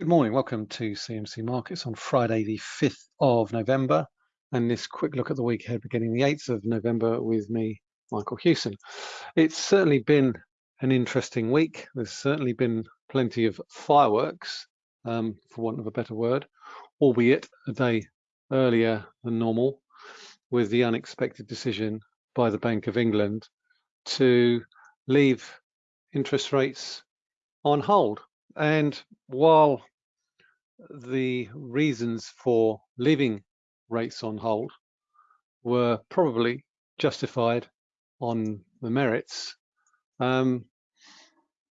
Good morning, welcome to CMC Markets on Friday the 5th of November and this quick look at the week ahead beginning the 8th of November with me, Michael Hewson. It's certainly been an interesting week. There's certainly been plenty of fireworks, um, for want of a better word, albeit a day earlier than normal with the unexpected decision by the Bank of England to leave interest rates on hold. And while the reasons for leaving rates on hold were probably justified on the merits. Um,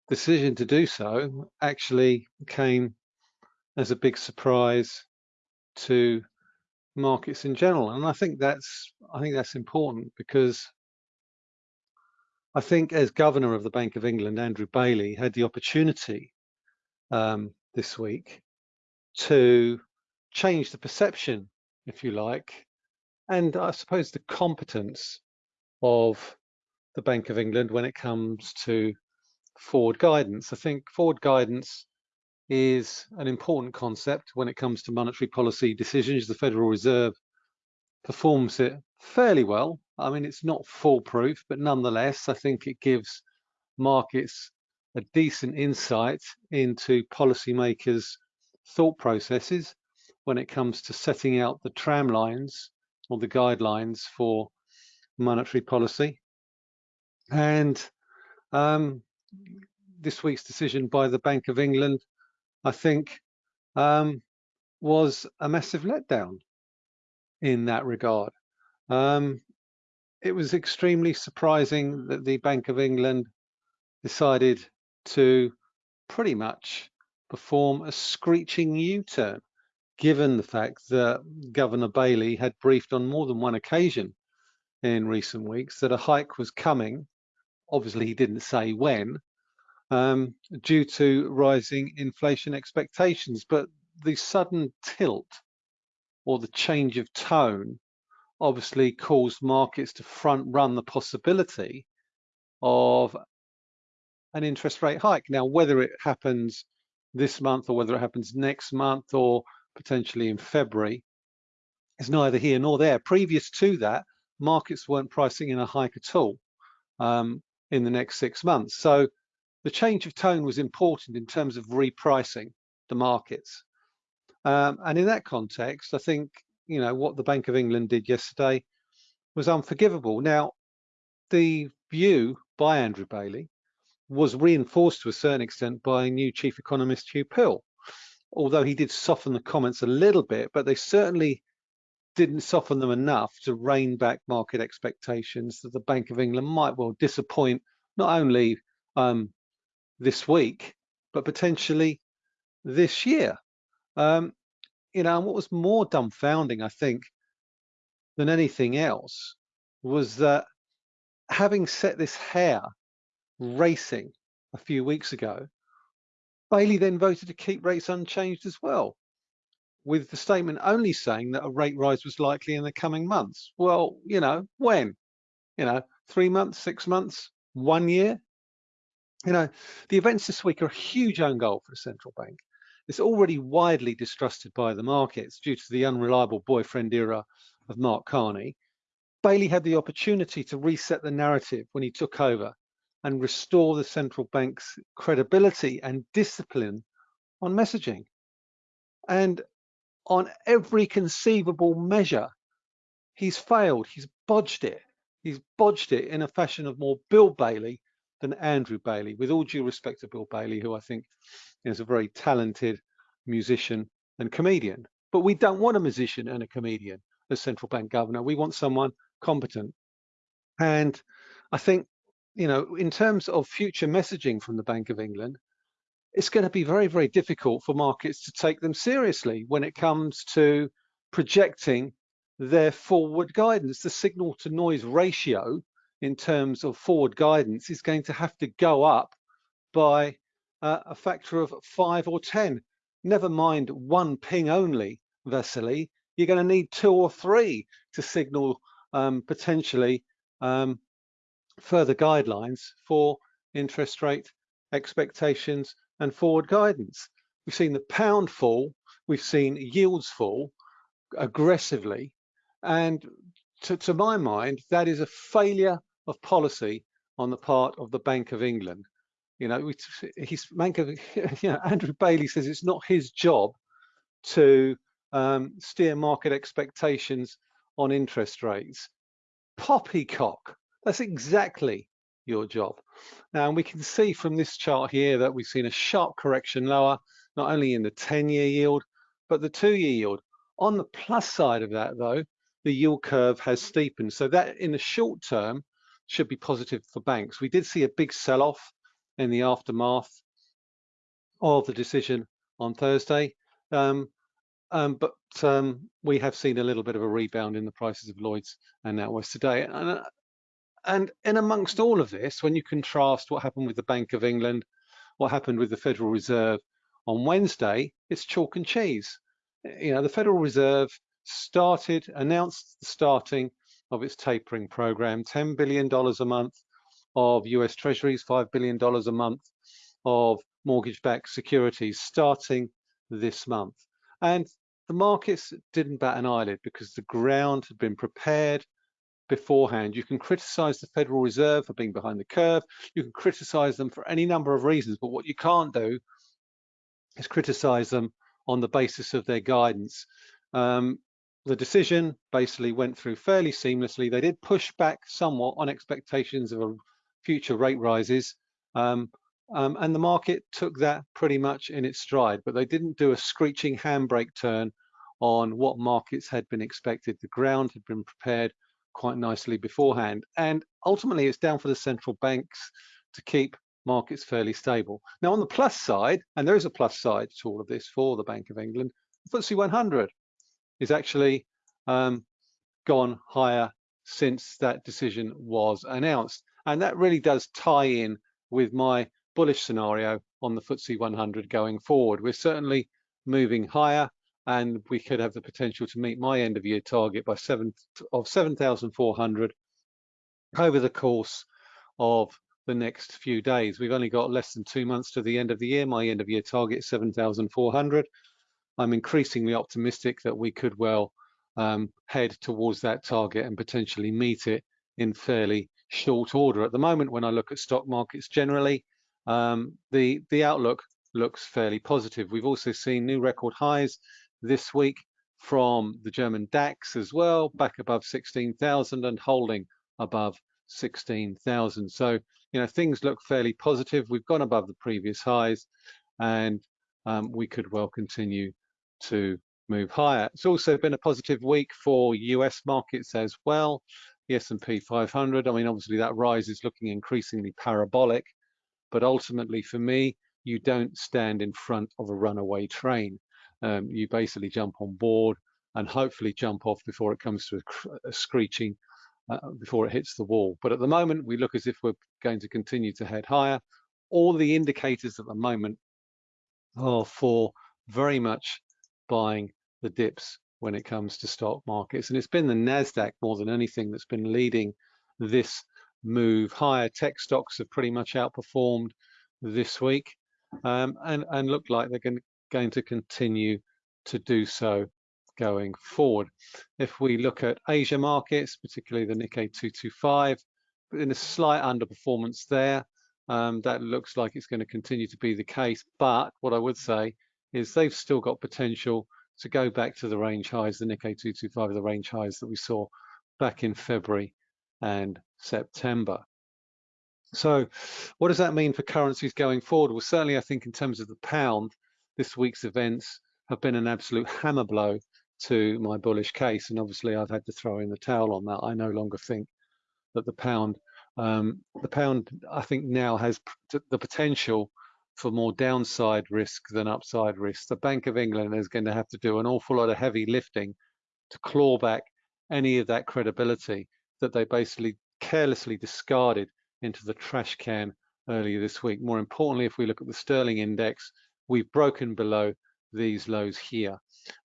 decision to do so actually came as a big surprise to markets in general, and I think that's I think that's important because I think as governor of the Bank of England, Andrew Bailey had the opportunity um, this week to change the perception, if you like, and I suppose the competence of the Bank of England when it comes to forward guidance. I think forward guidance is an important concept when it comes to monetary policy decisions. The Federal Reserve performs it fairly well. I mean, it's not foolproof, but nonetheless, I think it gives markets a decent insight into policymakers' thought processes when it comes to setting out the tram lines or the guidelines for monetary policy. And um, this week's decision by the Bank of England, I think, um, was a massive letdown in that regard. Um, it was extremely surprising that the Bank of England decided to pretty much perform a screeching U-turn, given the fact that Governor Bailey had briefed on more than one occasion in recent weeks that a hike was coming. Obviously, he didn't say when, um, due to rising inflation expectations. But the sudden tilt or the change of tone obviously caused markets to front run the possibility of an interest rate hike. Now, whether it happens this month or whether it happens next month or potentially in February is neither here nor there. Previous to that, markets weren't pricing in a hike at all um, in the next six months. So the change of tone was important in terms of repricing the markets. Um, and in that context, I think, you know, what the Bank of England did yesterday was unforgivable. Now, the view by Andrew Bailey was reinforced to a certain extent by new chief economist Huw Pill, although he did soften the comments a little bit, but they certainly didn't soften them enough to rein back market expectations that the Bank of England might well disappoint not only um, this week, but potentially this year. Um, you know, and what was more dumbfounding, I think, than anything else was that having set this hare racing a few weeks ago, Bailey then voted to keep rates unchanged as well, with the statement only saying that a rate rise was likely in the coming months. Well, you know, when? You know, three months, six months, one year? You know, the events this week are a huge own goal for the central bank. It's already widely distrusted by the markets due to the unreliable boyfriend era of Mark Carney. Bailey had the opportunity to reset the narrative when he took over and restore the central bank's credibility and discipline on messaging. And on every conceivable measure, he's failed, he's bodged it. He's bodged it in a fashion of more Bill Bailey than Andrew Bailey, with all due respect to Bill Bailey, who I think is a very talented musician and comedian. But we don't want a musician and a comedian as central bank governor. We want someone competent. And I think you know, in terms of future messaging from the Bank of England, it's going to be very, very difficult for markets to take them seriously when it comes to projecting their forward guidance. The signal to noise ratio in terms of forward guidance is going to have to go up by uh, a factor of five or 10. Never mind one ping only, Vasily, you're going to need two or three to signal um, potentially um, further guidelines for interest rate expectations and forward guidance. we've seen the pound fall, we've seen yields fall aggressively, and to, to my mind, that is a failure of policy on the part of the Bank of England. You know, he's Bank of, you know, Andrew Bailey says it's not his job to um, steer market expectations on interest rates. Poppycock. That's exactly your job. Now, we can see from this chart here that we've seen a sharp correction lower, not only in the 10-year yield, but the two-year yield. On the plus side of that, though, the yield curve has steepened. So that in the short term should be positive for banks. We did see a big sell-off in the aftermath of the decision on Thursday. Um, um, but um, we have seen a little bit of a rebound in the prices of Lloyd's and NatWest today. And, uh, and in amongst all of this, when you contrast what happened with the Bank of England, what happened with the Federal Reserve on Wednesday, it's chalk and cheese. You know, the Federal Reserve started, announced the starting of its tapering program, $10 billion a month of US treasuries, $5 billion a month of mortgage-backed securities starting this month. And the markets didn't bat an eyelid because the ground had been prepared beforehand. You can criticize the Federal Reserve for being behind the curve. You can criticize them for any number of reasons, but what you can't do is criticize them on the basis of their guidance. Um, the decision basically went through fairly seamlessly. They did push back somewhat on expectations of future rate rises, um, um, and the market took that pretty much in its stride, but they didn't do a screeching handbrake turn on what markets had been expected. The ground had been prepared quite nicely beforehand. And ultimately, it's down for the central banks to keep markets fairly stable. Now, on the plus side, and there is a plus side to all of this for the Bank of England, the FTSE 100 is actually um, gone higher since that decision was announced. And that really does tie in with my bullish scenario on the FTSE 100 going forward. We're certainly moving higher and we could have the potential to meet my end of year target by seven of 7,400 over the course of the next few days. We've only got less than two months to the end of the year. My end of year target is 7,400. I'm increasingly optimistic that we could well um, head towards that target and potentially meet it in fairly short order. At the moment, when I look at stock markets generally, um, the, the outlook looks fairly positive. We've also seen new record highs this week from the German DAX as well, back above 16,000 and holding above 16,000. So, you know, things look fairly positive. We've gone above the previous highs and um, we could well continue to move higher. It's also been a positive week for US markets as well. The S&P 500, I mean, obviously that rise is looking increasingly parabolic, but ultimately for me, you don't stand in front of a runaway train um, you basically jump on board and hopefully jump off before it comes to a, a screeching, uh, before it hits the wall. But at the moment, we look as if we're going to continue to head higher. All the indicators at the moment are for very much buying the dips when it comes to stock markets. And it's been the NASDAQ more than anything that's been leading this move higher. Tech stocks have pretty much outperformed this week um, and, and look like they're going, going to continue to do so going forward. If we look at Asia markets, particularly the Nikkei 225, in a slight underperformance there, um, that looks like it's going to continue to be the case. But what I would say is they've still got potential to go back to the range highs, the Nikkei 225, the range highs that we saw back in February and September. So what does that mean for currencies going forward? Well, certainly I think in terms of the pound, this week's events have been an absolute hammer blow to my bullish case. And obviously I've had to throw in the towel on that. I no longer think that the pound, um, the pound I think now has the potential for more downside risk than upside risk. The Bank of England is going to have to do an awful lot of heavy lifting to claw back any of that credibility that they basically carelessly discarded into the trash can earlier this week. More importantly, if we look at the sterling index, we've broken below these lows here.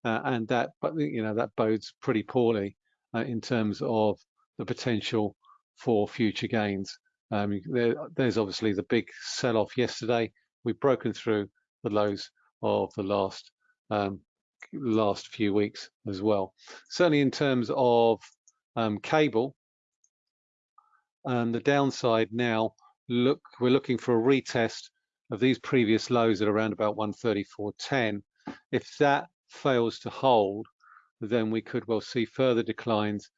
Uh, and that, you know, that bodes pretty poorly uh, in terms of the potential for future gains. Um, there, there's obviously the big sell-off yesterday. We've broken through the lows of the last um, last few weeks as well. Certainly in terms of um, cable, um, the downside now, look, we're looking for a retest of these previous lows at around about 134.10. If that fails to hold, then we could well see further declines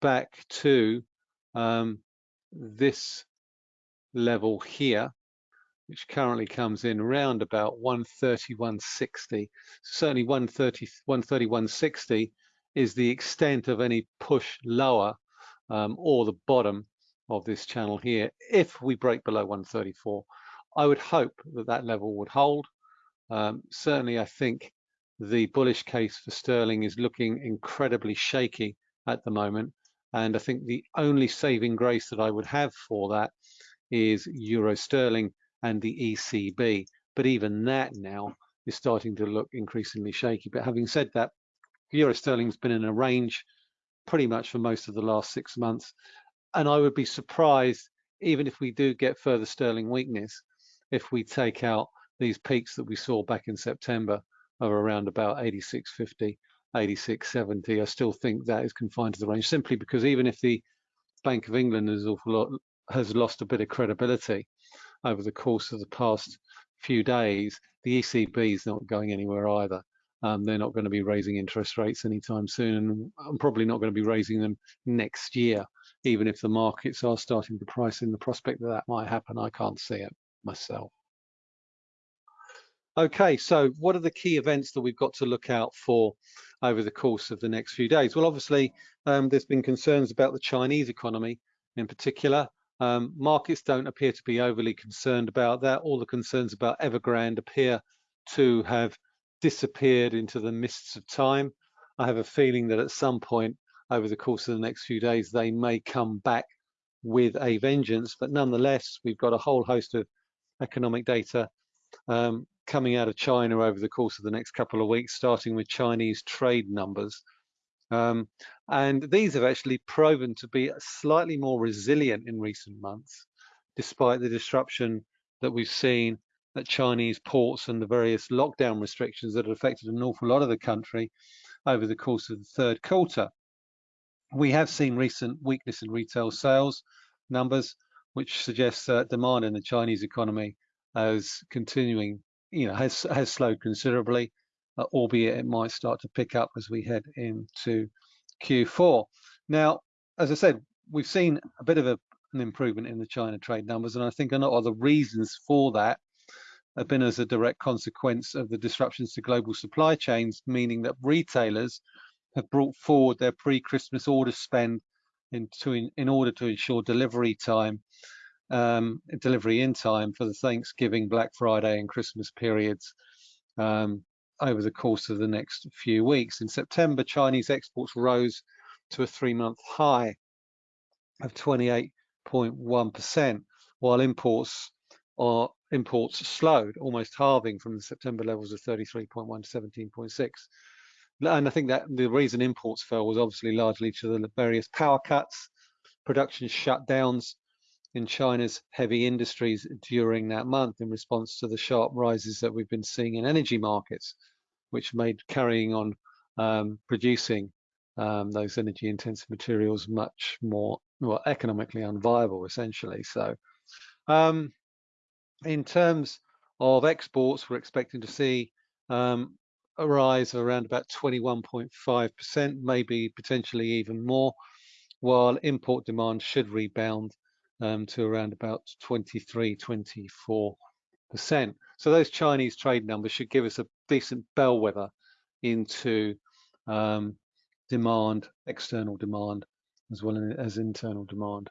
back to um, this level here, which currently comes in around about 131.60. Certainly 130, 131.60 is the extent of any push lower um, or the bottom of this channel here. If we break below 134, I would hope that that level would hold. Um, certainly, I think the bullish case for sterling is looking incredibly shaky at the moment. And I think the only saving grace that I would have for that is euro sterling and the ECB. But even that now is starting to look increasingly shaky. But having said that, euro sterling's been in a range pretty much for most of the last six months. And I would be surprised, even if we do get further sterling weakness, if we take out these peaks that we saw back in September of around about 86.50, 86.70. I still think that is confined to the range simply because even if the Bank of England has, lot, has lost a bit of credibility over the course of the past few days, the ECB is not going anywhere either. Um, they're not going to be raising interest rates anytime soon, and I'm probably not going to be raising them next year, even if the markets are starting to price in the prospect that that might happen. I can't see it myself. Okay, so what are the key events that we've got to look out for over the course of the next few days? Well, obviously, um, there's been concerns about the Chinese economy in particular. Um, markets don't appear to be overly concerned about that. All the concerns about Evergrande appear to have disappeared into the mists of time. I have a feeling that at some point over the course of the next few days, they may come back with a vengeance. But nonetheless, we've got a whole host of economic data um, coming out of China over the course of the next couple of weeks, starting with Chinese trade numbers. Um, and these have actually proven to be slightly more resilient in recent months, despite the disruption that we've seen at Chinese ports and the various lockdown restrictions that have affected an awful lot of the country over the course of the third quarter. We have seen recent weakness in retail sales numbers, which suggests that demand in the Chinese economy as continuing you know, has has slowed considerably, uh, albeit it might start to pick up as we head into Q4. Now, as I said, we've seen a bit of a, an improvement in the China trade numbers, and I think a lot of the reasons for that have been as a direct consequence of the disruptions to global supply chains, meaning that retailers have brought forward their pre-Christmas order spend in, in order to ensure delivery time um, delivery in time for the Thanksgiving, Black Friday and Christmas periods um, over the course of the next few weeks. In September, Chinese exports rose to a three-month high of 28.1%, while imports are imports slowed, almost halving from the September levels of 33.1 to 17.6. And I think that the reason imports fell was obviously largely to the various power cuts, production shutdowns, in China's heavy industries during that month in response to the sharp rises that we've been seeing in energy markets, which made carrying on um, producing um, those energy intensive materials much more well, economically unviable essentially. So um, in terms of exports, we're expecting to see um, a rise of around about 21.5%, maybe potentially even more, while import demand should rebound um, to around about 23, 24 percent. So those Chinese trade numbers should give us a decent bellwether into um, demand, external demand, as well as internal demand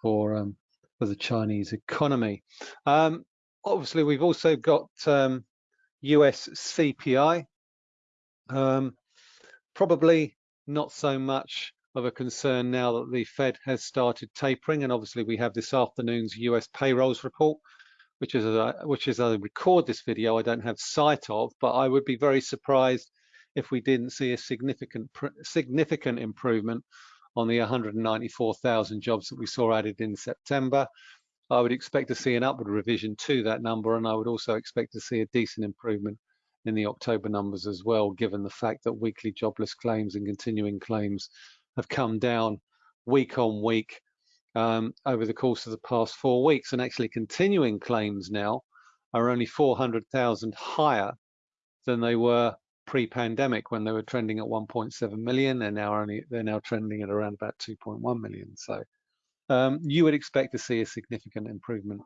for um, for the Chinese economy. Um, obviously, we've also got US um, CPI. Um, probably not so much of a concern now that the Fed has started tapering, and obviously we have this afternoon's US payrolls report, which is a, which as I record this video, I don't have sight of, but I would be very surprised if we didn't see a significant significant improvement on the 194,000 jobs that we saw added in September. I would expect to see an upward revision to that number, and I would also expect to see a decent improvement in the October numbers as well, given the fact that weekly jobless claims and continuing claims have come down week on week um, over the course of the past four weeks. And actually continuing claims now are only 400,000 higher than they were pre-pandemic when they were trending at 1.7 million. They're now only they're now trending at around about 2.1 million. So um, you would expect to see a significant improvement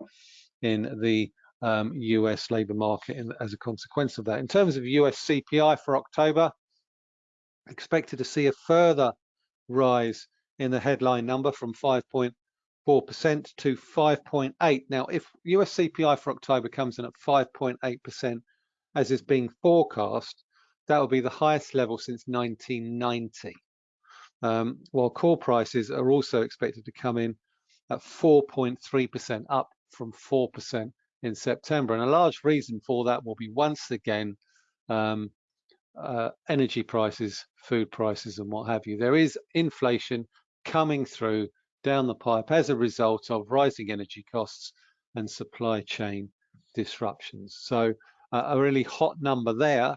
in the um, US labour market in, as a consequence of that. In terms of US CPI for October, expected to see a further rise in the headline number from 5.4% to 5.8%. Now, if US CPI for October comes in at 5.8%, as is being forecast, that will be the highest level since 1990. Um, while core prices are also expected to come in at 4.3%, up from 4% in September. And a large reason for that will be once again um, uh, energy prices, food prices, and what have you. There is inflation coming through down the pipe as a result of rising energy costs and supply chain disruptions. So uh, a really hot number there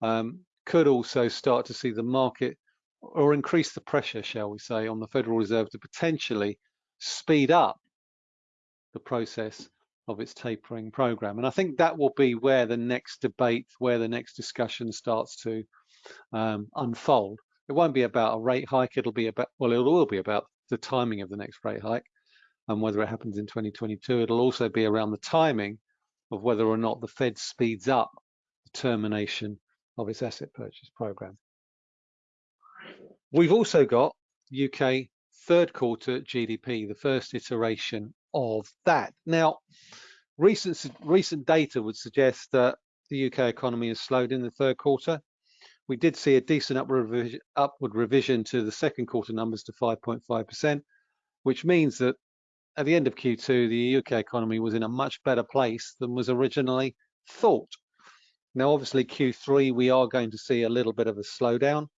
um, could also start to see the market or increase the pressure, shall we say, on the Federal Reserve to potentially speed up the process of its tapering program. And I think that will be where the next debate, where the next discussion starts to um, unfold. It won't be about a rate hike. It'll be about, well, it will be about the timing of the next rate hike and whether it happens in 2022. It'll also be around the timing of whether or not the Fed speeds up the termination of its asset purchase program. We've also got UK third quarter GDP, the first iteration of that. Now, recent recent data would suggest that the UK economy has slowed in the third quarter. We did see a decent upward revision, upward revision to the second quarter numbers to 5.5%, which means that at the end of Q2, the UK economy was in a much better place than was originally thought. Now, obviously, Q3, we are going to see a little bit of a slowdown.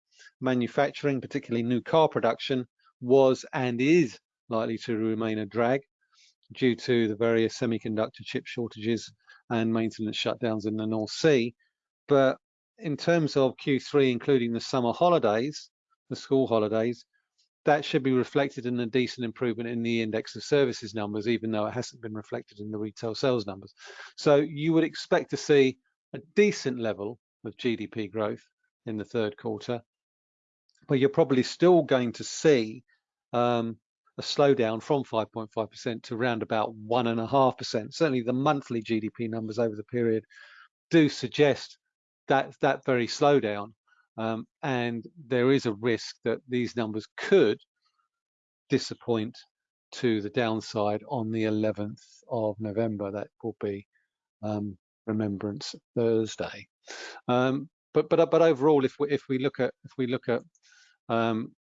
Manufacturing, particularly new car production, was and is likely to remain a drag due to the various semiconductor chip shortages and maintenance shutdowns in the North Sea. But in terms of Q3, including the summer holidays, the school holidays, that should be reflected in a decent improvement in the index of services numbers, even though it hasn't been reflected in the retail sales numbers. So you would expect to see a decent level of GDP growth in the third quarter, but you're probably still going to see um, a slowdown from 5.5% to around about 1.5%. Certainly the monthly GDP numbers over the period do suggest that that very slowdown. Um, and there is a risk that these numbers could disappoint to the downside on the 11th of November. That will be um, Remembrance Thursday. Um, but but but overall, if we if we look at if we look at um,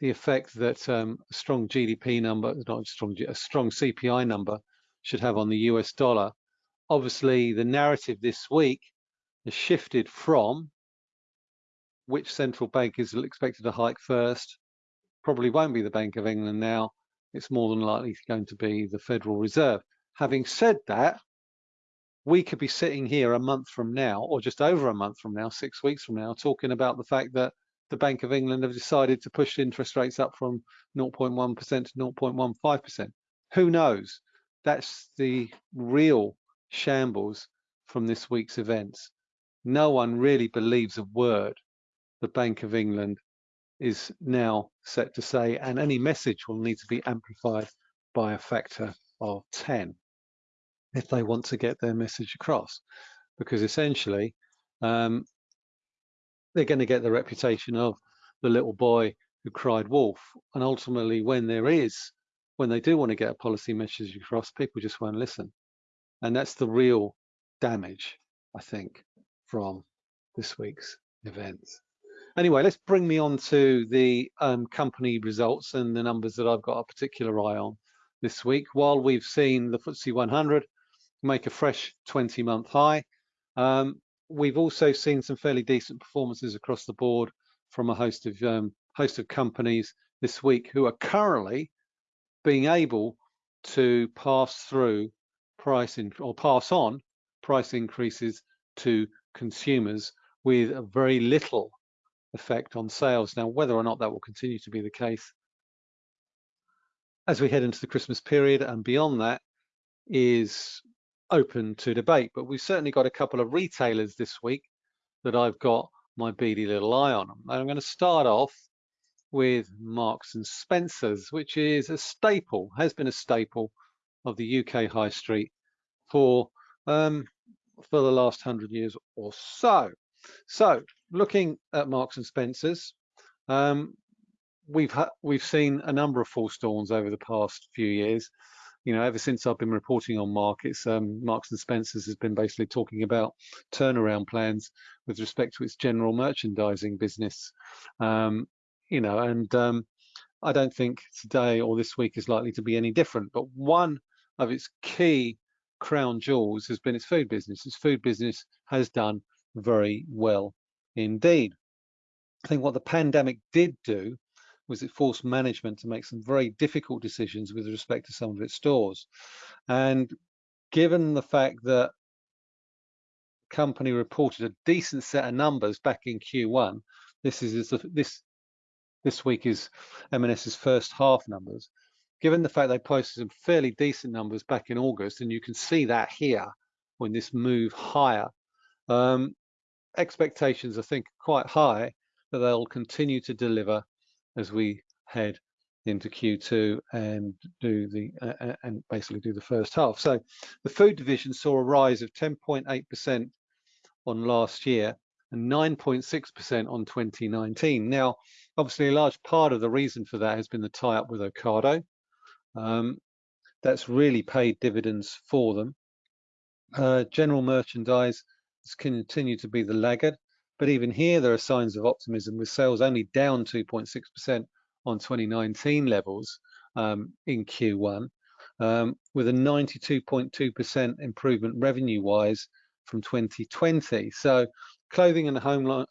the effect that um, a strong GDP number, not strong, a strong CPI number should have on the US dollar. Obviously, the narrative this week has shifted from which central bank is expected to hike first. Probably won't be the Bank of England now. It's more than likely going to be the Federal Reserve. Having said that, we could be sitting here a month from now, or just over a month from now, six weeks from now, talking about the fact that the Bank of England have decided to push interest rates up from 0.1% to 0.15%. Who knows? That's the real shambles from this week's events. No one really believes a word the Bank of England is now set to say, and any message will need to be amplified by a factor of 10 if they want to get their message across. Because essentially, um, they're going to get the reputation of the little boy who cried wolf. And ultimately, when there is, when they do want to get a policy message across, people just won't listen. And that's the real damage, I think, from this week's events. Anyway, let's bring me on to the um, company results and the numbers that I've got a particular eye on this week. While we've seen the FTSE 100 make a fresh 20-month high, um, we've also seen some fairly decent performances across the board from a host of um, host of companies this week who are currently being able to pass through price in, or pass on price increases to consumers with very little effect on sales. Now, whether or not that will continue to be the case as we head into the Christmas period and beyond that is open to debate. But we've certainly got a couple of retailers this week that I've got my beady little eye on. And I'm going to start off with Marks and Spencers, which is a staple, has been a staple of the UK high street for um, for the last hundred years or so. So, looking at Marks and Spencers, um, we've we've seen a number of false dawns over the past few years. You know, ever since I've been reporting on markets, um, Marks and Spencers has been basically talking about turnaround plans with respect to its general merchandising business. Um, you know, and um, I don't think today or this week is likely to be any different. But one of its key crown jewels has been its food business. Its food business has done very well indeed. I think what the pandemic did do was it forced management to make some very difficult decisions with respect to some of its stores. And given the fact that company reported a decent set of numbers back in Q1, this is this this week is M&S's first half numbers. Given the fact they posted some fairly decent numbers back in August, and you can see that here when this move higher, um, expectations I think quite high that they'll continue to deliver as we head into Q2 and do the uh, and basically do the first half. So the food division saw a rise of 10.8% on last year and 9.6% on 2019. Now, obviously, a large part of the reason for that has been the tie-up with Ocado. Um, that's really paid dividends for them. Uh, general merchandise has continued to be the laggard, but even here there are signs of optimism with sales only down 2.6% on 2019 levels um, in Q1, um, with a 92.2% improvement revenue-wise from 2020. So clothing and home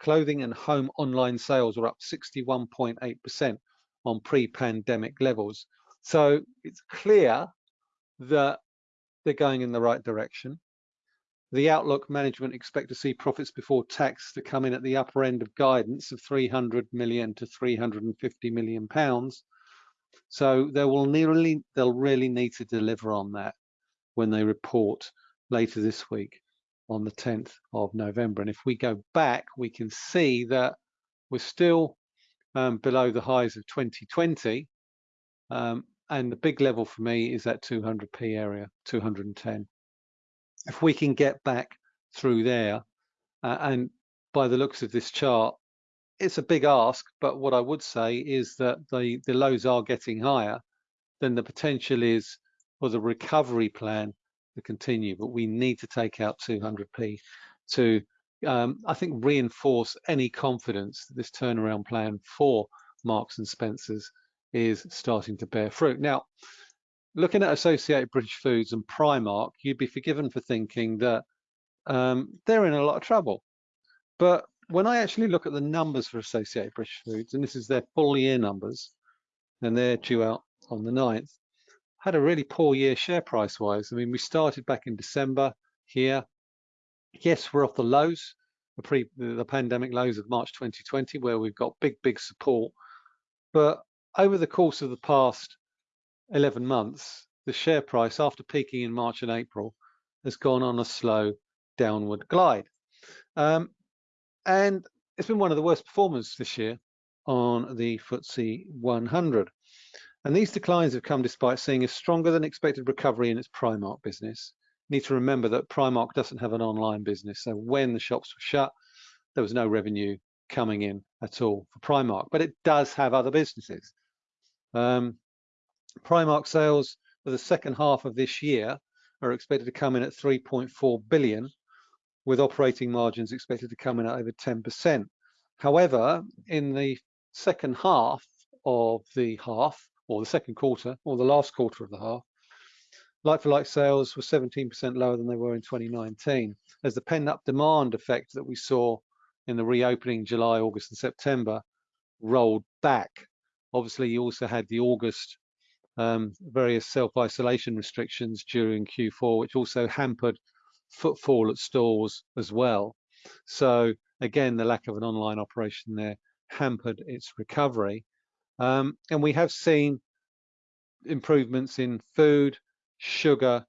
clothing and home online sales were up 61.8% on pre-pandemic levels. So it's clear that they're going in the right direction. The outlook management expect to see profits before tax to come in at the upper end of guidance of 300 million to 350 million pounds. So they will nearly, they'll really need to deliver on that when they report later this week on the 10th of November. And if we go back, we can see that we're still um, below the highs of 2020. Um, and the big level for me is that 200p area, 210. If we can get back through there, uh, and by the looks of this chart, it's a big ask, but what I would say is that the, the lows are getting higher, then the potential is for the recovery plan to continue, but we need to take out 200p to, um, I think, reinforce any confidence that this turnaround plan for Marks and Spencers is starting to bear fruit. Now, looking at Associated British Foods and Primark, you'd be forgiven for thinking that um, they're in a lot of trouble. But when I actually look at the numbers for Associated British Foods, and this is their full year numbers, and they're due out on the 9th, had a really poor year share price wise. I mean, we started back in December here. Yes, we're off the lows, the pre the pandemic lows of March 2020, where we've got big, big support. But over the course of the past 11 months, the share price after peaking in March and April has gone on a slow downward glide. Um, and it's been one of the worst performers this year on the FTSE 100. And these declines have come despite seeing a stronger than expected recovery in its Primark business. You need to remember that Primark doesn't have an online business. So when the shops were shut, there was no revenue coming in at all for Primark, but it does have other businesses. Um, Primark sales for the second half of this year are expected to come in at 3.4 billion, with operating margins expected to come in at over 10%. However, in the second half of the half, or the second quarter, or the last quarter of the half, like-for-like sales were 17% lower than they were in 2019, as the pent-up demand effect that we saw in the reopening July, August, and September rolled back. Obviously, you also had the August um, various self-isolation restrictions during Q4, which also hampered footfall at stores as well. So again, the lack of an online operation there hampered its recovery. Um, and we have seen improvements in food, sugar,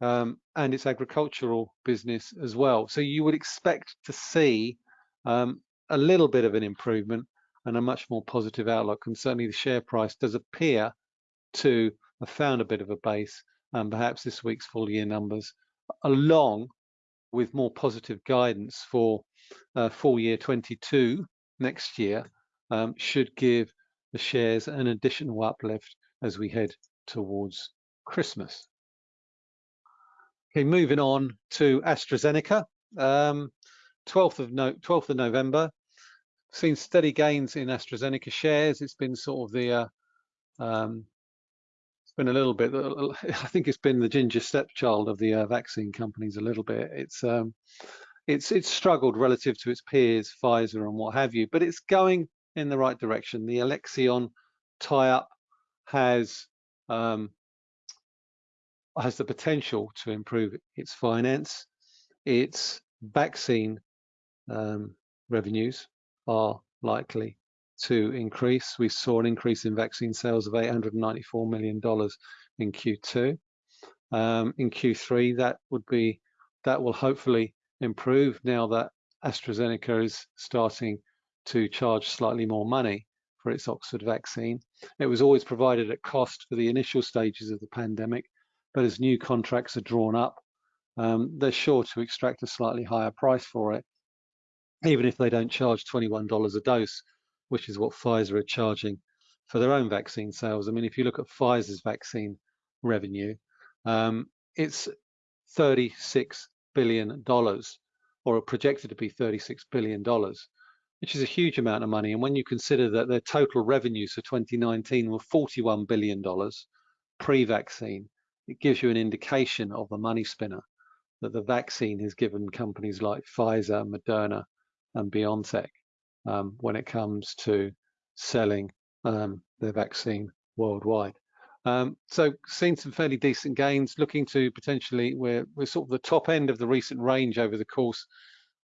um, and its agricultural business as well. So you would expect to see um, a little bit of an improvement and a much more positive outlook. And certainly the share price does appear to have found a bit of a base and perhaps this week's full year numbers along with more positive guidance for uh, full year 22 next year um, should give the shares an additional uplift as we head towards Christmas. Okay, moving on to AstraZeneca. Um, 12th of no 12th of November, seen steady gains in AstraZeneca shares. It's been sort of the uh, um, been a little bit. I think it's been the ginger stepchild of the uh, vaccine companies a little bit. It's um, it's it's struggled relative to its peers, Pfizer and what have you, but it's going in the right direction. The Alexion tie-up has um, has the potential to improve its finance. Its vaccine um, revenues are likely to increase. We saw an increase in vaccine sales of $894 million in Q2. Um, in Q3, that would be that will hopefully improve now that AstraZeneca is starting to charge slightly more money for its Oxford vaccine. It was always provided at cost for the initial stages of the pandemic, but as new contracts are drawn up, um, they're sure to extract a slightly higher price for it, even if they don't charge $21 a dose, which is what Pfizer are charging for their own vaccine sales. I mean, if you look at Pfizer's vaccine revenue, um, it's 36 billion dollars, or projected to be 36 billion dollars, which is a huge amount of money. And when you consider that their total revenues for 2019 were 41 billion dollars pre-vaccine, it gives you an indication of the money spinner that the vaccine has given companies like Pfizer, Moderna, and BioNTech um, when it comes to selling um, their vaccine worldwide. Um, so seeing some fairly decent gains, looking to potentially, we're, we're sort of the top end of the recent range over the course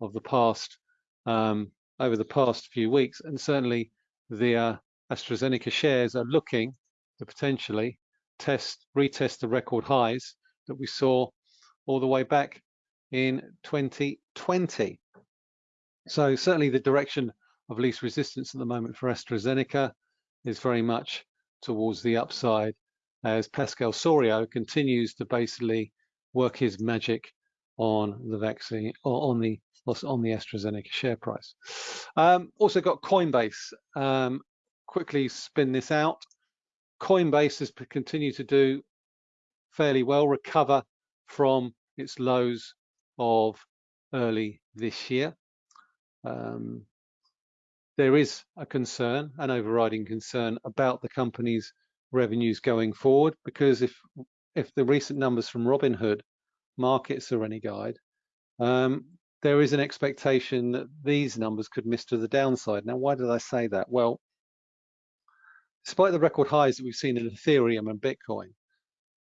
of the past, um, over the past few weeks. And certainly the uh, AstraZeneca shares are looking to potentially test, retest the record highs that we saw all the way back in 2020. So certainly the direction of least resistance at the moment for AstraZeneca is very much towards the upside as Pascal Soriot continues to basically work his magic on the vaccine or on the on the AstraZeneca share price. Um, also got Coinbase. Um, quickly spin this out. Coinbase has continued to do fairly well, recover from its lows of early this year. Um, there is a concern, an overriding concern about the company's revenues going forward, because if if the recent numbers from Robinhood markets are any guide, um, there is an expectation that these numbers could miss to the downside. Now, why did I say that? Well, despite the record highs that we've seen in Ethereum and Bitcoin,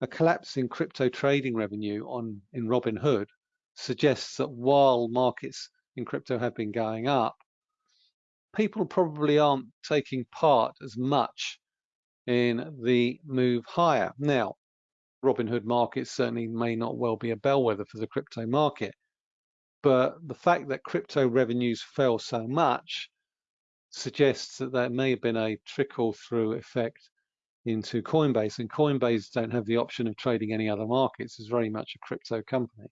a collapse in crypto trading revenue on in Robinhood suggests that while markets in crypto have been going up, people probably aren't taking part as much in the move higher. Now, Robinhood markets certainly may not well be a bellwether for the crypto market, but the fact that crypto revenues fell so much suggests that there may have been a trickle through effect into Coinbase, and Coinbase don't have the option of trading any other markets. It's very much a crypto company.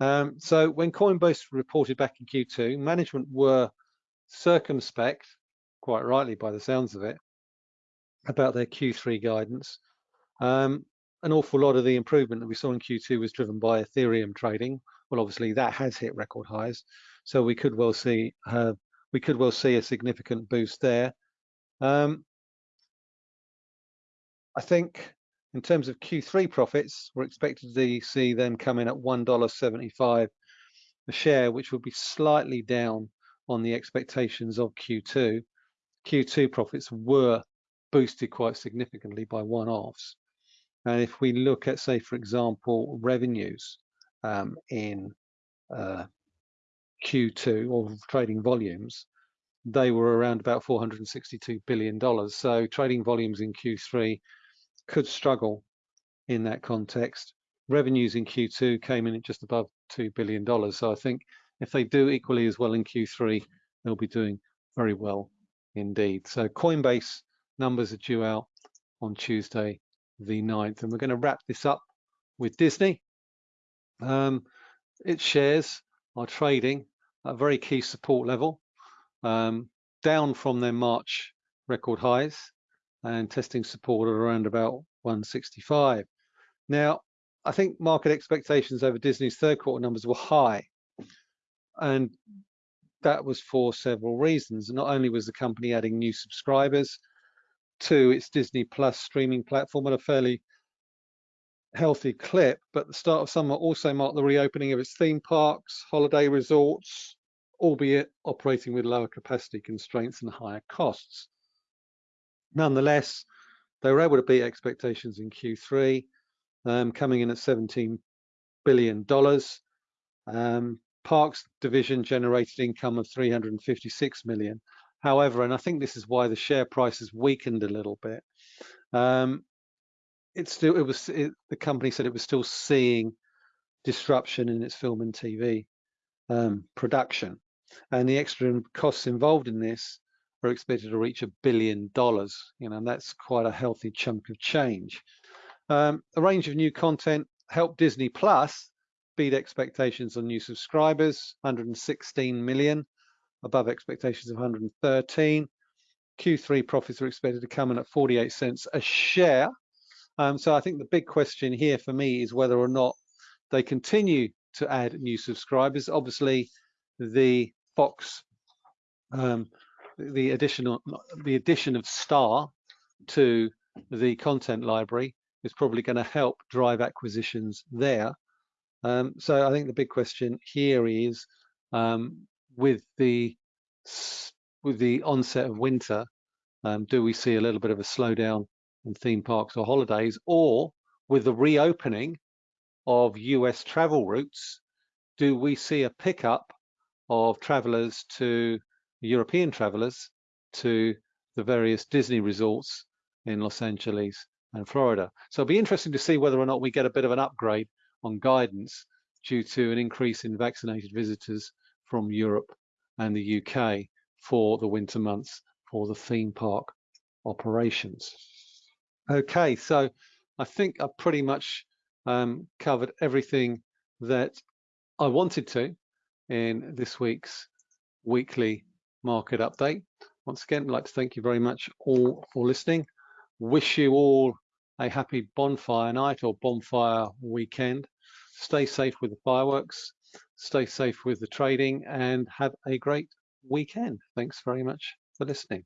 Um, so when Coinbase reported back in Q2, management were circumspect, quite rightly by the sounds of it, about their Q3 guidance. Um, an awful lot of the improvement that we saw in Q2 was driven by Ethereum trading. Well, obviously that has hit record highs, so we could well see uh, we could well see a significant boost there. Um, I think in terms of Q3 profits, we're expected to see them come in at $1.75 a share, which will be slightly down on the expectations of Q2. Q2 profits were boosted quite significantly by one-offs. And if we look at, say, for example, revenues, um, in uh, Q2 or trading volumes, they were around about 462 billion dollars. So trading volumes in Q3 could struggle in that context. Revenues in Q2 came in at just above $2 billion. So I think if they do equally as well in Q3, they'll be doing very well indeed. So Coinbase numbers are due out on Tuesday the 9th. And we're going to wrap this up with Disney. Um, its shares are trading at a very key support level, um, down from their March record highs and testing support at around about 165. Now, I think market expectations over Disney's third quarter numbers were high. And that was for several reasons. Not only was the company adding new subscribers to its Disney Plus streaming platform at a fairly healthy clip, but the start of summer also marked the reopening of its theme parks, holiday resorts, albeit operating with lower capacity constraints and higher costs. Nonetheless, they were able to beat expectations in Q3, um, coming in at $17 billion. Um, Parks division generated income of 356 million. However, and I think this is why the share price has weakened a little bit. Um, it's still it was it, the company said it was still seeing disruption in its film and TV um, production, and the extra costs involved in this are expected to reach a billion dollars. You know, and that's quite a healthy chunk of change. Um, a range of new content helped Disney Plus beat expectations on new subscribers, 116 million, above expectations of 113. Q3 profits are expected to come in at 48 cents a share, um, so I think the big question here for me is whether or not they continue to add new subscribers. Obviously, the Fox, um, the additional, the addition of Star to the content library is probably going to help drive acquisitions there. Um, so I think the big question here is um, with the with the onset of winter, um, do we see a little bit of a slowdown in theme parks or holidays, or with the reopening of US travel routes, do we see a pickup of travelers to European travelers to the various Disney resorts in Los Angeles and Florida? So it'll be interesting to see whether or not we get a bit of an upgrade on guidance due to an increase in vaccinated visitors from Europe and the UK for the winter months for the theme park operations. Okay, so I think I've pretty much um, covered everything that I wanted to in this week's weekly market update. Once again, I'd like to thank you very much all for listening. Wish you all a happy bonfire night or bonfire weekend. Stay safe with the fireworks, stay safe with the trading, and have a great weekend. Thanks very much for listening.